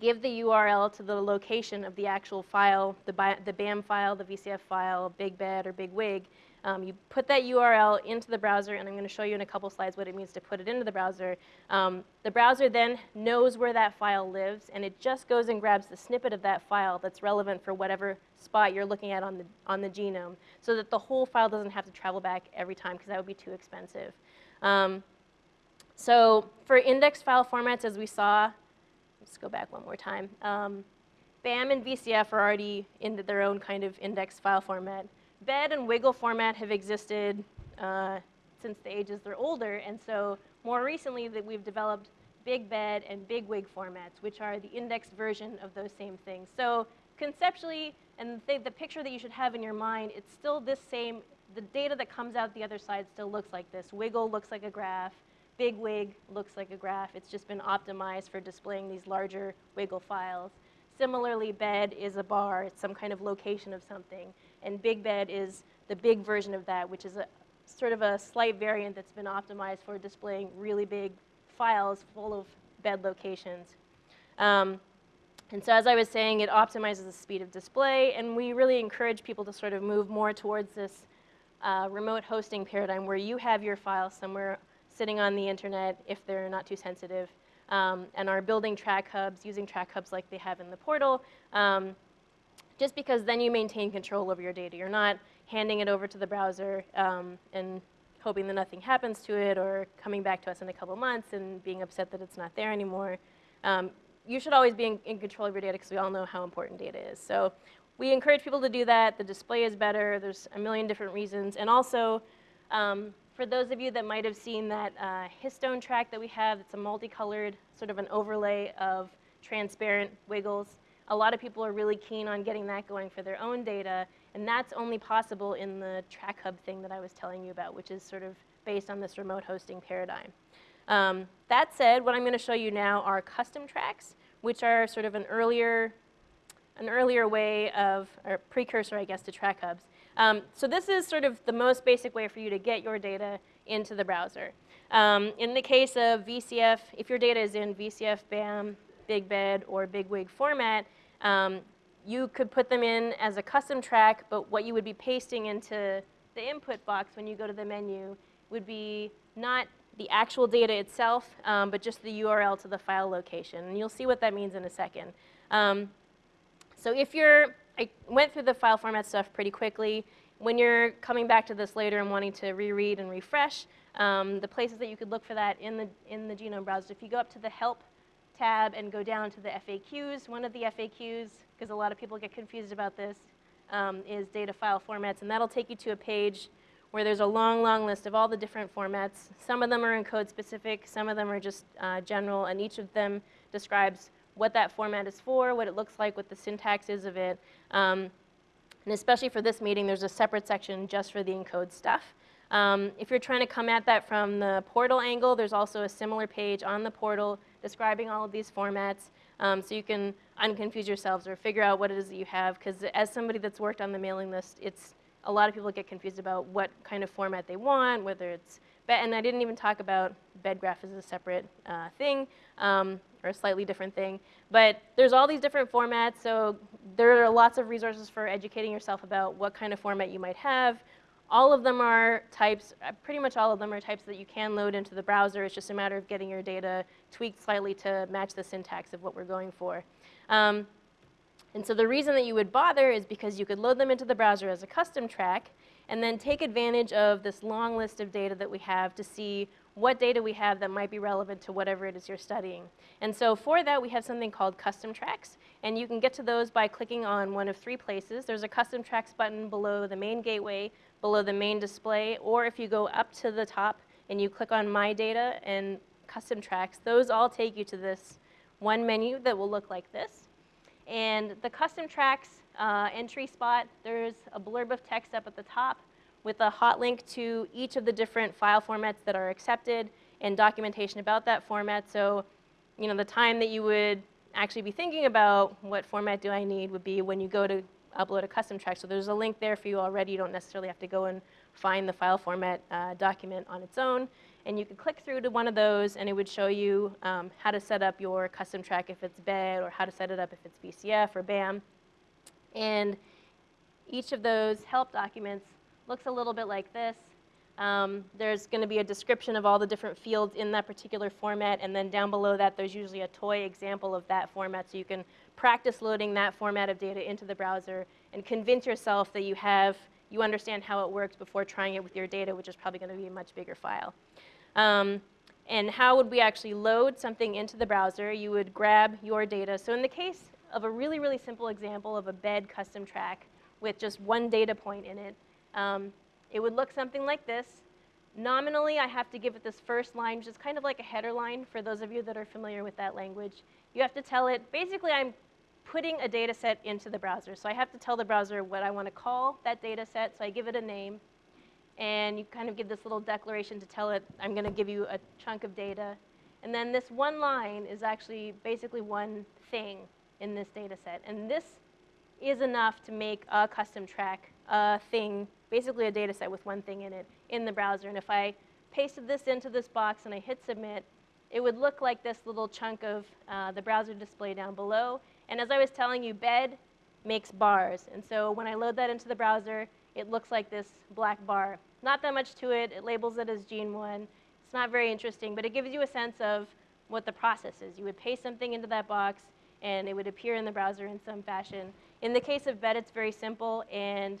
give the URL to the location of the actual file, the, the BAM file, the VCF file, Big Bed or Big Wig. Um, you put that URL into the browser, and I'm going to show you in a couple slides what it means to put it into the browser. Um, the browser then knows where that file lives, and it just goes and grabs the snippet of that file that's relevant for whatever spot you're looking at on the, on the genome, so that the whole file doesn't have to travel back every time, because that would be too expensive. Um, so for index file formats, as we saw, Let's go back one more time. Um, BAM and VCF are already in their own kind of index file format. BED and Wiggle format have existed uh, since the ages they're older, and so more recently that we've developed Big Bed and Big Wig formats, which are the indexed version of those same things. So conceptually, and the, the picture that you should have in your mind, it's still this same, the data that comes out the other side still looks like this. Wiggle looks like a graph, big wig looks like a graph. It's just been optimized for displaying these larger wiggle files. Similarly, bed is a bar, it's some kind of location of something. And big bed is the big version of that, which is a sort of a slight variant that's been optimized for displaying really big files full of bed locations. Um, and so as I was saying, it optimizes the speed of display, and we really encourage people to sort of move more towards this uh, remote hosting paradigm where you have your files somewhere sitting on the internet if they're not too sensitive, um, and are building track hubs, using track hubs like they have in the portal, um, just because then you maintain control over your data. You're not handing it over to the browser um, and hoping that nothing happens to it or coming back to us in a couple months and being upset that it's not there anymore. Um, you should always be in, in control of your data because we all know how important data is. So we encourage people to do that. The display is better. There's a million different reasons. And also, um, for those of you that might have seen that uh, histone track that we have, it's a multicolored, sort of an overlay of transparent wiggles. A lot of people are really keen on getting that going for their own data, and that's only possible in the track hub thing that I was telling you about, which is sort of based on this remote hosting paradigm. Um, that said, what I'm going to show you now are custom tracks, which are sort of an earlier, an earlier way of, or precursor, I guess, to track hubs. Um, so this is sort of the most basic way for you to get your data into the browser. Um, in the case of VCF, if your data is in VCF, BAM, Big Bed, or BigWig format, um, you could put them in as a custom track, but what you would be pasting into the input box when you go to the menu would be not the actual data itself, um, but just the URL to the file location. And you'll see what that means in a second. Um, so if you're, I went through the file format stuff pretty quickly. When you're coming back to this later and wanting to reread and refresh, um, the places that you could look for that in the, in the Genome browser, if you go up to the Help tab and go down to the FAQs, one of the FAQs, because a lot of people get confused about this, um, is data file formats, and that'll take you to a page where there's a long, long list of all the different formats. Some of them are ENCODE specific, some of them are just uh, general, and each of them describes what that format is for, what it looks like, what the syntax is of it. Um, and especially for this meeting, there's a separate section just for the ENCODE stuff. Um, if you're trying to come at that from the portal angle, there's also a similar page on the portal describing all of these formats um, so you can unconfuse yourselves or figure out what it is that you have because as somebody that's worked on the mailing list, it's a lot of people get confused about what kind of format they want, whether it's, and I didn't even talk about bedgraph as a separate uh, thing, um, or a slightly different thing. But there's all these different formats, so there are lots of resources for educating yourself about what kind of format you might have. All of them are types, uh, pretty much all of them are types that you can load into the browser. It's just a matter of getting your data tweaked slightly to match the syntax of what we're going for. Um, and so the reason that you would bother is because you could load them into the browser as a custom track and then take advantage of this long list of data that we have to see what data we have that might be relevant to whatever it is you're studying. And so for that, we have something called custom tracks. And you can get to those by clicking on one of three places. There's a custom tracks button below the main gateway, below the main display, or if you go up to the top and you click on My Data and Custom Tracks, those all take you to this one menu that will look like this. And the custom tracks uh, entry spot, there's a blurb of text up at the top with a hot link to each of the different file formats that are accepted and documentation about that format. So, you know, the time that you would actually be thinking about what format do I need would be when you go to upload a custom track. So there's a link there for you already. You don't necessarily have to go and find the file format uh, document on its own. And you could click through to one of those and it would show you um, how to set up your custom track if it's BED or how to set it up if it's VCF or BAM. And each of those help documents looks a little bit like this. Um, there's going to be a description of all the different fields in that particular format, and then down below that there's usually a toy example of that format, so you can practice loading that format of data into the browser and convince yourself that you have, you understand how it works before trying it with your data, which is probably going to be a much bigger file. Um, and how would we actually load something into the browser? You would grab your data. So in the case of a really, really simple example of a bed custom track with just one data point in it, um, it would look something like this. Nominally, I have to give it this first line, which is kind of like a header line for those of you that are familiar with that language. You have to tell it, basically I'm putting a data set into the browser. So I have to tell the browser what I want to call that data set, so I give it a name. And you kind of give this little declaration to tell it, I'm going to give you a chunk of data. And then this one line is actually basically one thing in this data set. And this is enough to make a custom track a thing, basically a data set with one thing in it, in the browser. And if I pasted this into this box and I hit submit, it would look like this little chunk of uh, the browser display down below. And as I was telling you, bed makes bars. And so when I load that into the browser, it looks like this black bar. Not that much to it. It labels it as gene 1. It's not very interesting, but it gives you a sense of what the process is. You would paste something into that box, and it would appear in the browser in some fashion. In the case of bed, it's very simple, and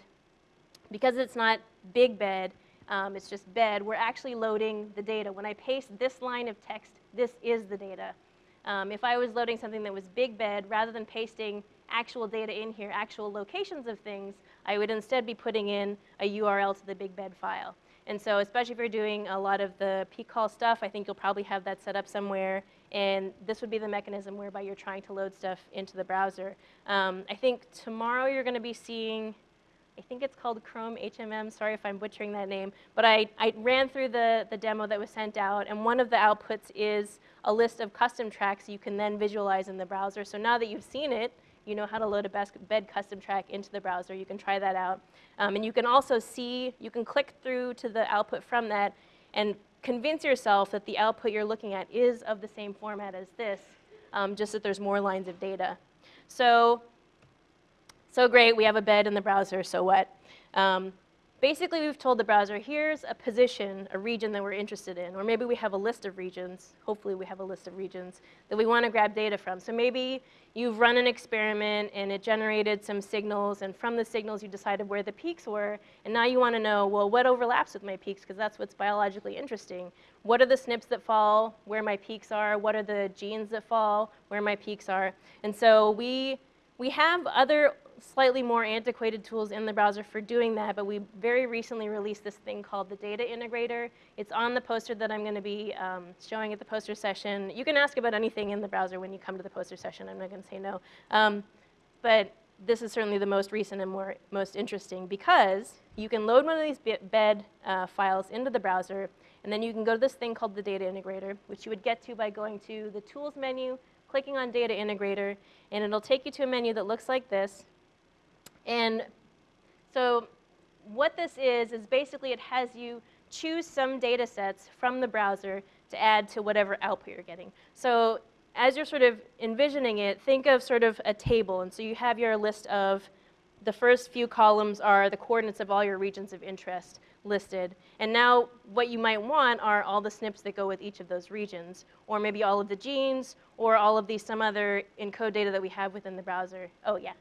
because it's not big bed, um, it's just bed, we're actually loading the data. When I paste this line of text, this is the data. Um, if I was loading something that was big bed, rather than pasting actual data in here, actual locations of things, I would instead be putting in a URL to the big bed file. And so especially if you're doing a lot of the pcall stuff, I think you'll probably have that set up somewhere. And this would be the mechanism whereby you're trying to load stuff into the browser. Um, I think tomorrow you're going to be seeing, I think it's called Chrome HMM. Sorry if I'm butchering that name. But I, I read through the, the demo that was sent out. And one of the outputs is a list of custom tracks you can then visualize in the browser. So now that you've seen it, you know how to load a bed custom track into the browser. You can try that out. Um, and you can also see, you can click through to the output from that and convince yourself that the output you're looking at is of the same format as this, um, just that there's more lines of data. So, so great, we have a bed in the browser, so what? Um, Basically, we've told the browser, here's a position, a region that we're interested in, or maybe we have a list of regions, hopefully we have a list of regions, that we want to grab data from. So maybe you've run an experiment and it generated some signals, and from the signals you decided where the peaks were, and now you want to know, well, what overlaps with my peaks, because that's what's biologically interesting. What are the SNPs that fall where my peaks are? What are the genes that fall where my peaks are? And so we, we have other slightly more antiquated tools in the browser for doing that, but we very recently released this thing called the Data Integrator. It's on the poster that I'm going to be um, showing at the poster session. You can ask about anything in the browser when you come to the poster session. I'm not going to say no. Um, but this is certainly the most recent and more, most interesting because you can load one of these bed uh, files into the browser, and then you can go to this thing called the Data Integrator, which you would get to by going to the Tools menu, clicking on Data Integrator, and it'll take you to a menu that looks like this. And so what this is, is basically it has you choose some data sets from the browser to add to whatever output you're getting. So as you're sort of envisioning it, think of sort of a table. And so you have your list of the first few columns are the coordinates of all your regions of interest listed. And now what you might want are all the SNPs that go with each of those regions, or maybe all of the genes, or all of these some other ENCODE data that we have within the browser. Oh, yeah.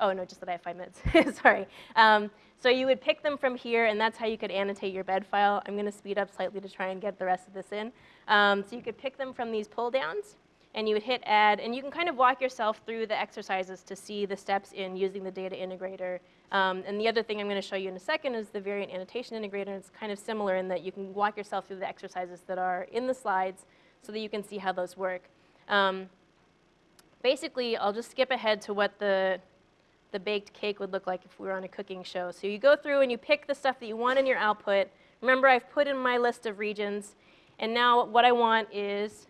Oh, no, just that I have five minutes. Sorry. Um, so you would pick them from here, and that's how you could annotate your bed file. I'm going to speed up slightly to try and get the rest of this in. Um, so you could pick them from these pull downs, and you would hit add, and you can kind of walk yourself through the exercises to see the steps in using the data integrator. Um, and the other thing I'm going to show you in a second is the variant annotation integrator. It's kind of similar in that you can walk yourself through the exercises that are in the slides so that you can see how those work. Um, basically, I'll just skip ahead to what the the baked cake would look like if we were on a cooking show. So you go through and you pick the stuff that you want in your output. Remember, I've put in my list of regions. And now what I want is,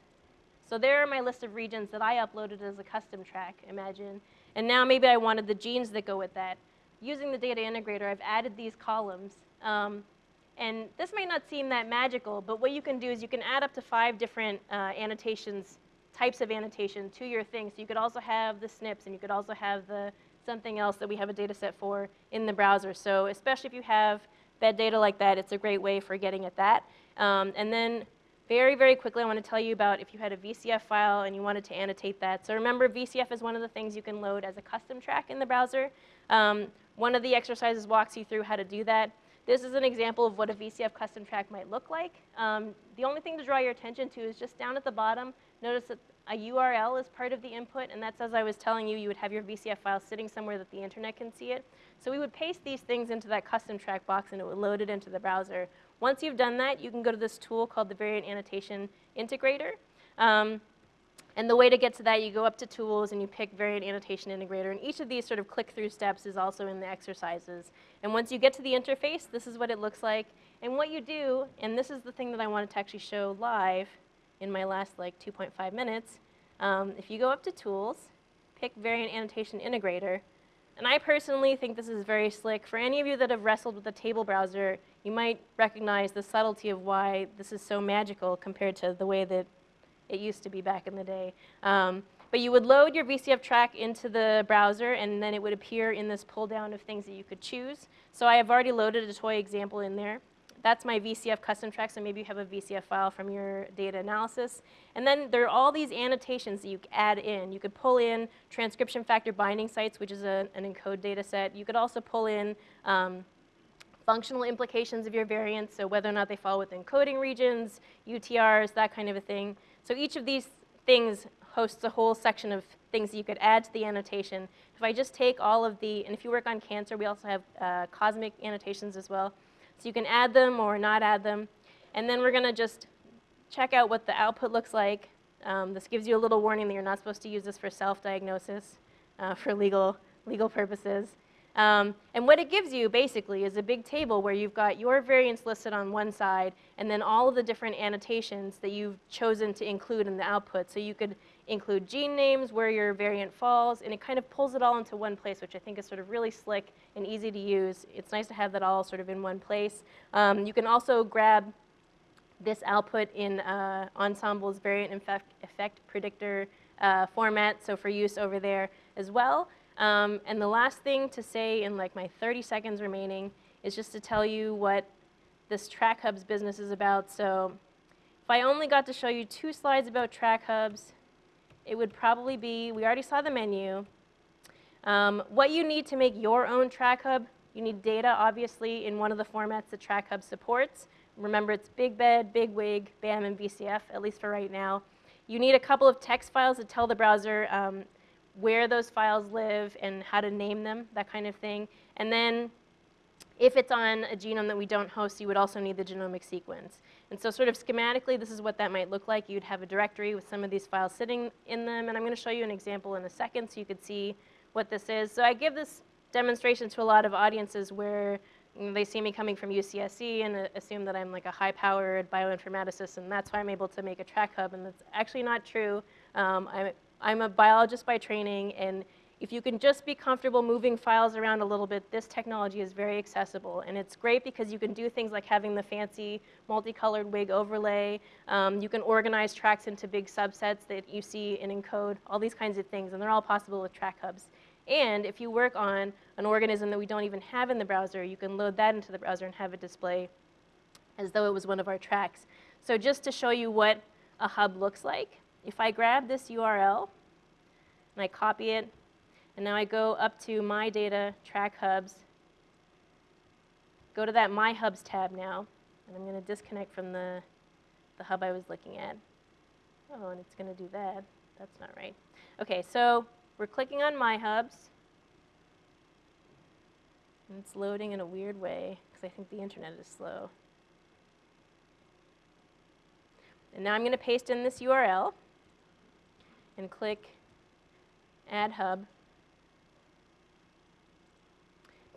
so there are my list of regions that I uploaded as a custom track, imagine. And now maybe I wanted the genes that go with that. Using the data integrator, I've added these columns. Um, and this might not seem that magical, but what you can do is you can add up to five different uh, annotations, types of annotation to your thing. So you could also have the SNPs, and you could also have the something else that we have a data set for in the browser. So especially if you have bed data like that, it's a great way for getting at that. Um, and then very, very quickly, I want to tell you about if you had a VCF file and you wanted to annotate that. So remember, VCF is one of the things you can load as a custom track in the browser. Um, one of the exercises walks you through how to do that. This is an example of what a VCF custom track might look like. Um, the only thing to draw your attention to is just down at the bottom, notice that a URL is part of the input, and that's as I was telling you, you would have your VCF file sitting somewhere that the internet can see it. So we would paste these things into that custom track box, and it would load it into the browser. Once you've done that, you can go to this tool called the Variant Annotation Integrator. Um, and the way to get to that, you go up to Tools and you pick Variant Annotation Integrator. And each of these sort of click-through steps is also in the exercises. And once you get to the interface, this is what it looks like. And what you do, and this is the thing that I wanted to actually show live, in my last like 2.5 minutes. Um, if you go up to Tools pick variant annotation integrator. And I personally think this is very slick. For any of you that have wrestled with the table browser, you might recognize the subtlety of why this is so magical compared to the way that it used to be back in the day. Um, but you would load your VCF track into the browser, and then it would appear in this pull down of things that you could choose. So I have already loaded a toy example in there. That's my VCF custom track, so maybe you have a VCF file from your data analysis. And then there are all these annotations that you add in. You could pull in transcription factor binding sites, which is a, an ENCODE data set. You could also pull in um, functional implications of your variants, so whether or not they fall within coding regions, UTRs, that kind of a thing. So each of these things hosts a whole section of things that you could add to the annotation. If I just take all of the, and if you work on cancer, we also have uh, COSMIC annotations as well. So you can add them or not add them. And then we're going to just check out what the output looks like. Um, this gives you a little warning that you're not supposed to use this for self-diagnosis uh, for legal, legal purposes. Um, and what it gives you basically is a big table where you've got your variants listed on one side and then all of the different annotations that you've chosen to include in the output. So you could include gene names, where your variant falls, and it kind of pulls it all into one place, which I think is sort of really slick and easy to use. It's nice to have that all sort of in one place. Um, you can also grab this output in uh, Ensembl's variant effect, predictor uh, format, so for use over there as well. Um, and the last thing to say in like my 30 seconds remaining is just to tell you what this Track Hubs business is about. So if I only got to show you two slides about Track Hubs, it would probably be, we already saw the menu. Um, what you need to make your own track hub, you need data, obviously, in one of the formats that track hub supports. Remember, it's Big Bed, Big Wig, BAM, and VCF, at least for right now. You need a couple of text files to tell the browser um, where those files live and how to name them, that kind of thing. And then if it's on a genome that we don't host, you would also need the genomic sequence. And so sort of schematically, this is what that might look like. You'd have a directory with some of these files sitting in them, and I'm going to show you an example in a second so you could see what this is. So I give this demonstration to a lot of audiences where they see me coming from UCSC and uh, assume that I'm like a high-powered bioinformaticist, and that's why I'm able to make a track hub, and that's actually not true. Um, I'm, I'm a biologist by training, and if you can just be comfortable moving files around a little bit, this technology is very accessible. And it's great because you can do things like having the fancy multicolored wig overlay. Um, you can organize tracks into big subsets that you see in ENCODE, all these kinds of things. And they're all possible with track hubs. And if you work on an organism that we don't even have in the browser, you can load that into the browser and have it display as though it was one of our tracks. So just to show you what a hub looks like, if I grab this URL and I copy it and now I go up to My Data, Track Hubs, go to that My Hubs tab now, and I'm going to disconnect from the, the hub I was looking at. Oh, and it's going to do that. That's not right. Okay, so we're clicking on My Hubs. And it's loading in a weird way because I think the internet is slow. And now I'm going to paste in this URL and click Add Hub.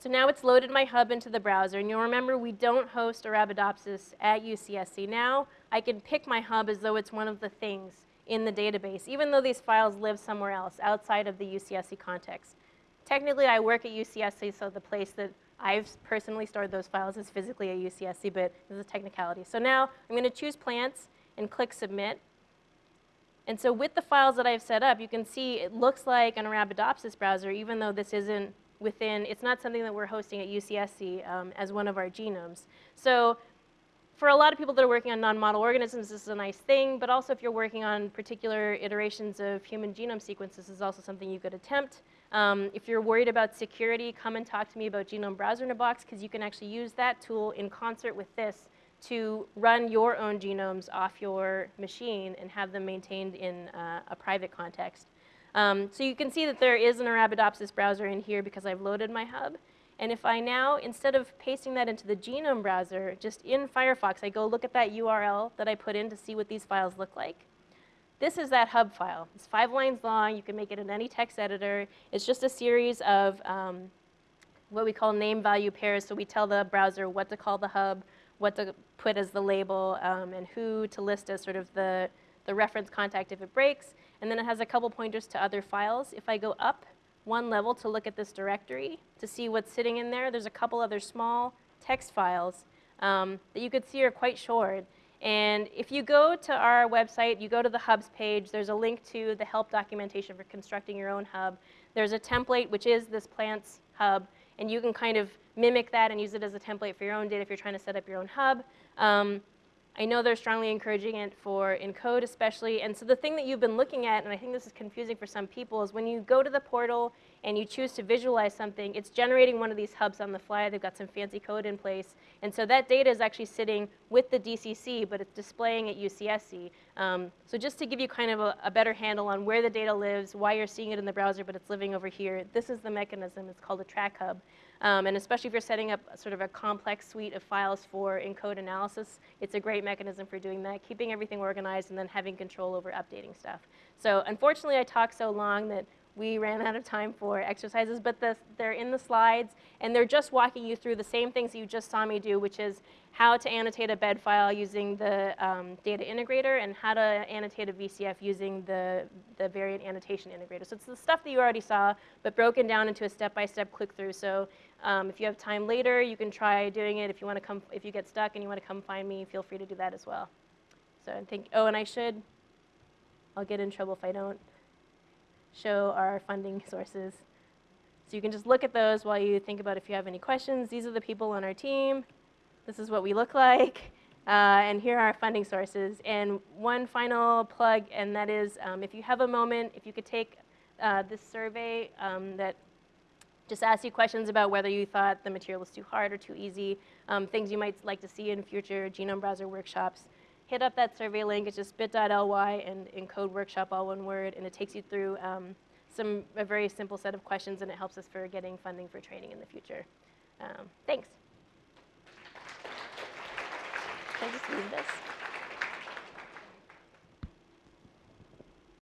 So now it's loaded my hub into the browser. And you'll remember we don't host Arabidopsis at UCSC. Now I can pick my hub as though it's one of the things in the database, even though these files live somewhere else outside of the UCSC context. Technically, I work at UCSC, so the place that I've personally stored those files is physically at UCSC, but this is a technicality. So now I'm going to choose plants and click Submit. And so with the files that I've set up, you can see it looks like an Arabidopsis browser, even though this isn't within, it's not something that we're hosting at UCSC um, as one of our genomes. So for a lot of people that are working on non-model organisms, this is a nice thing, but also if you're working on particular iterations of human genome sequences, this is also something you could attempt. Um, if you're worried about security, come and talk to me about Genome Browser in a Box, because you can actually use that tool in concert with this to run your own genomes off your machine and have them maintained in uh, a private context. Um, so you can see that there is an Arabidopsis browser in here because I've loaded my hub. And if I now, instead of pasting that into the genome browser, just in Firefox, I go look at that URL that I put in to see what these files look like. This is that hub file. It's five lines long. You can make it in any text editor. It's just a series of um, what we call name value pairs. So we tell the browser what to call the hub, what to put as the label, um, and who to list as sort of the, the reference contact if it breaks. And then it has a couple pointers to other files. If I go up one level to look at this directory to see what's sitting in there, there's a couple other small text files um, that you could see are quite short. And if you go to our website, you go to the hubs page, there's a link to the help documentation for constructing your own hub. There's a template, which is this plants hub, and you can kind of mimic that and use it as a template for your own data if you're trying to set up your own hub. Um, I know they're strongly encouraging it for ENCODE especially. And so the thing that you've been looking at, and I think this is confusing for some people, is when you go to the portal and you choose to visualize something, it's generating one of these hubs on the fly. They've got some fancy code in place. And so that data is actually sitting with the DCC, but it's displaying at UCSC. Um, so just to give you kind of a, a better handle on where the data lives, why you're seeing it in the browser, but it's living over here, this is the mechanism. It's called a track hub. Um, and especially if you're setting up sort of a complex suite of files for ENCODE analysis, it's a great mechanism for doing that, keeping everything organized and then having control over updating stuff. So unfortunately, I talked so long that we ran out of time for exercises, but the, they're in the slides, and they're just walking you through the same things you just saw me do, which is how to annotate a bed file using the um, data integrator and how to annotate a VCF using the, the variant annotation integrator. So it's the stuff that you already saw, but broken down into a step-by-step click-through. So um, if you have time later, you can try doing it. If you want to come, if you get stuck and you want to come find me, feel free to do that as well. So I think, oh, and I should, I'll get in trouble if I don't show our funding sources. So you can just look at those while you think about if you have any questions. These are the people on our team. This is what we look like. Uh, and here are our funding sources. And one final plug, and that is um, if you have a moment, if you could take uh, this survey um, that just asks you questions about whether you thought the material was too hard or too easy, um, things you might like to see in future genome browser workshops, hit up that survey link. It's just bit.ly and ENCODE workshop, all one word, and it takes you through um, some a very simple set of questions, and it helps us for getting funding for training in the future. Um, thanks. Can I just leave this?